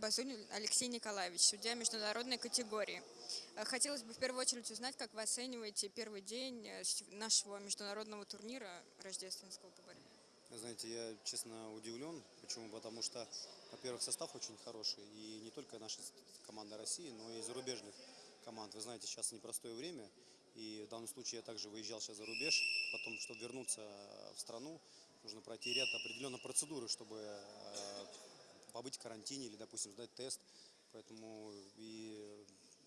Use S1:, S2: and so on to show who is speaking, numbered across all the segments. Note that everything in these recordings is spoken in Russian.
S1: Базулин Алексей Николаевич, судья международной категории. Э, Хотелось бы в первую очередь узнать, как вы оцениваете первый день э, нашего международного турнира рождественского по борьбе.
S2: Знаете, я честно удивлен. Почему? Потому что, во-первых, состав очень хороший. И не только наша команда России, но и зарубежных команд. Вы знаете, сейчас непростое время. И в данном случае я также выезжал сейчас за рубеж. Потом, чтобы вернуться в страну, нужно пройти ряд определенной процедуры, чтобы э, побыть в карантине или, допустим, сдать тест. Поэтому и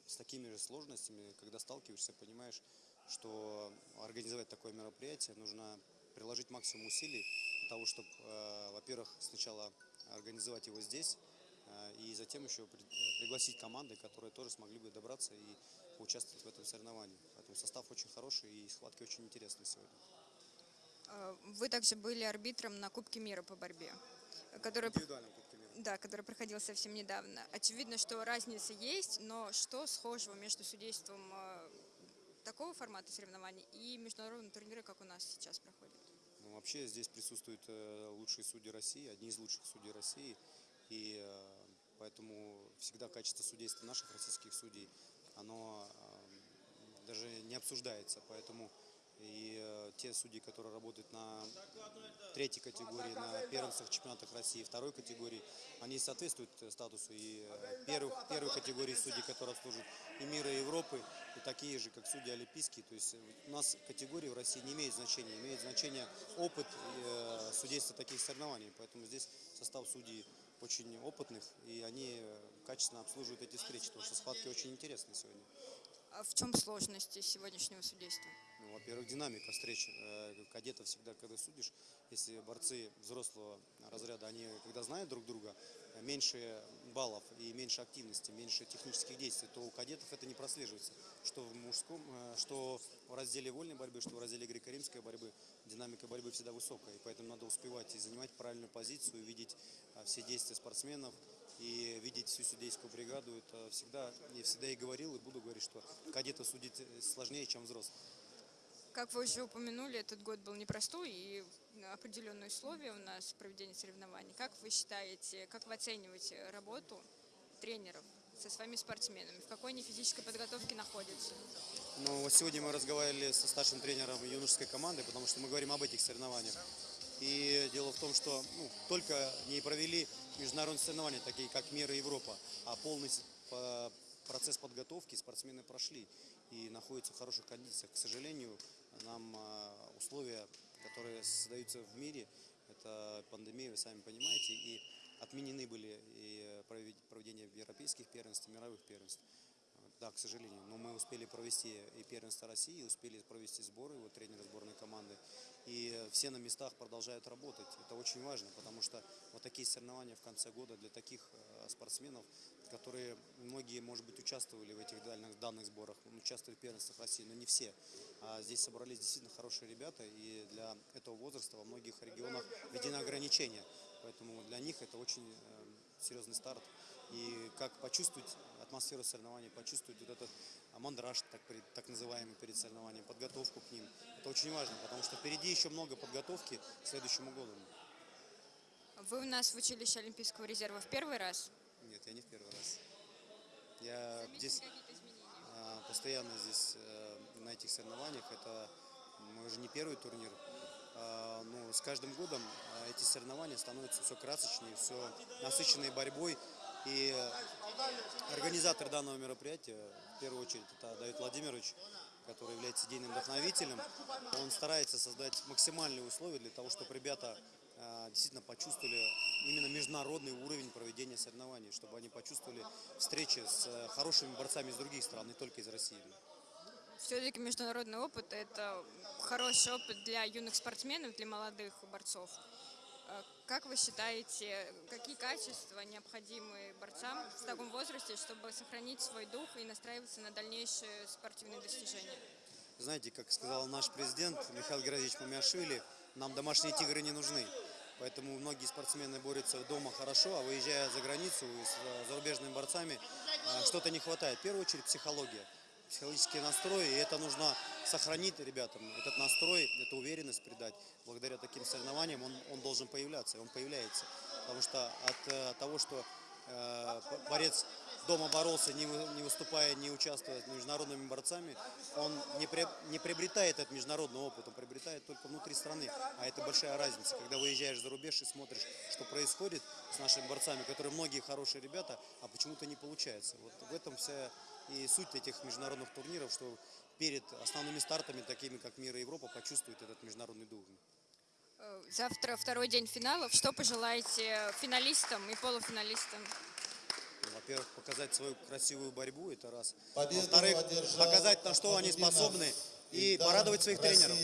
S2: с такими же сложностями, когда сталкиваешься, понимаешь, что организовать такое мероприятие нужно приложить максимум усилий для того, чтобы, во-первых, сначала организовать его здесь, э, и затем еще при- пригласить команды, которые тоже смогли бы добраться и поучаствовать в этом соревновании. Поэтому состав очень хороший и схватки очень интересные сегодня.
S1: Э, Вы также были арбитром на Кубке мира по борьбе, э, который, да, который проходил совсем недавно. Очевидно, что разница есть, но что схожего между судейством э, такого формата соревнований и международного турнира, как у нас сейчас проходит?
S2: Ну, вообще здесь присутствуют э, лучшие судьи России, одни из лучших судей России. И э, поэтому всегда качество судейства наших российских судей, оно даже не обсуждается. Поэтому и э, те судьи, которые работают на третьей категории, на первенствах чемпионатах России, второй категории, они соответствуют статусу и э, первых, первой категории судей, которые служат и мира, и Европы, и такие же, как судьи олимпийские. То есть э, у нас категории в России не имеют значения, имеет значение опыт судейства таких соревнований. Поэтому здесь состав судей очень опытных, и они качественно обслуживают эти встречи, потому что схватки очень интересные сегодня.
S1: А в чем сложности сегодняшнего судейства?
S2: Ну, во-первых, динамика встреч. Э, Кадетов всегда, когда судишь, если борцы взрослого разряда, они когда знают друг друга, меньше баллов и меньше активности, меньше технических действий, то у кадетов это не прослеживается. Что в мужском, э, что в разделе вольной борьбы, что в разделе греко-римской борьбы, динамика борьбы всегда высокая. И поэтому надо успевать и занимать правильную позицию, видеть э, все действия спортсменов, и видеть всю судейскую бригаду, это всегда, я всегда и говорил, и буду говорить, что кадета судить сложнее, чем взрослых.
S1: Как вы уже упомянули, этот год был непростой и определенные условия у нас проведения соревнований. Как вы считаете, как вы оцениваете работу тренеров со своими спортсменами? В какой они физической подготовке находятся?
S2: Но вот сегодня мы разговаривали со старшим тренером юношеской команды, потому что мы говорим об этих соревнованиях. И дело в том, что ну, только не провели международные соревнования, такие как Мир и Европа, а полный процесс подготовки спортсмены прошли и находятся в хороших кондициях. К сожалению, нам а, условия, которые создаются в мире, это пандемия, вы сами понимаете, и отменены были и провед- проведение европейских первенств, и мировых первенств. Да, к сожалению. Но мы успели провести и первенство России, успели провести сборы, вот тренеры сборной команды. И все на местах продолжают работать. Это очень важно, потому что вот такие соревнования в конце года для таких э, спортсменов, которые многие, может быть, участвовали в этих данных, данных сборах, участвовали в первенствах России, но не все. А здесь собрались действительно хорошие ребята, и для этого возраста во многих регионах введены ограничения. Поэтому для них это очень э, серьезный старт. И как почувствовать атмосферу соревнований, почувствовать вот этот мандраж, так, так называемый, перед соревнованием, подготовку к ним. Это очень важно, потому что впереди еще много подготовки к следующему году.
S1: Вы у нас в училище Олимпийского резерва в первый раз?
S2: Нет, я не в первый раз. Я здесь
S1: изменения?
S2: а, постоянно здесь э, на этих соревнованиях. Это мой уже не первый турнир. А, Ну, с каждым годом а, эти соревнования становятся все красочнее, все насыщенные борьбой. И организатор данного мероприятия, в первую очередь, это Давид Владимирович, который является идейным вдохновителем. Он старается создать максимальные условия для того, чтобы ребята действительно почувствовали именно международный уровень проведения соревнований, чтобы они почувствовали встречи с э, хорошими борцами из других стран, не только из России.
S1: Все-таки международный опыт – это хороший опыт для юных спортсменов, для молодых борцов. Э, Как вы считаете, какие качества необходимы борцам в таком возрасте, чтобы сохранить свой дух и настраиваться на дальнейшие спортивные достижения?
S2: Знаете, как сказал наш президент Михаил Георгиевич Мамиашвили, нам домашние тигры не нужны. Поэтому многие спортсмены борются дома хорошо, а выезжая за границу с э, зарубежными борцами, э, что-то не хватает. В первую очередь психология, психологический настрой, и это нужно сохранить ребятам. Этот настрой, эту уверенность придать. Благодаря таким соревнованиям он, он должен появляться, он появляется. Потому что от э, того, что борец дома боролся, не, вы- не выступая, не участвуя с международными борцами, он не, не приобретает этот международный опыт, он приобретает только внутри страны. А это большая разница, когда выезжаешь за рубеж и смотришь, что происходит с нашими борцами, которые многие хорошие ребята, а почему-то не получается. Вот в этом вся и суть этих международных турниров, что перед основными стартами, такими как Мир и Европа, почувствуют этот международный дух.
S1: Э, Завтра второй день финалов. Что пожелаете финалистам и полуфиналистам?
S2: Во-первых, показать свою красивую борьбу, это раз. Во-вторых, показать, на что они способны, и порадовать своих тренеров.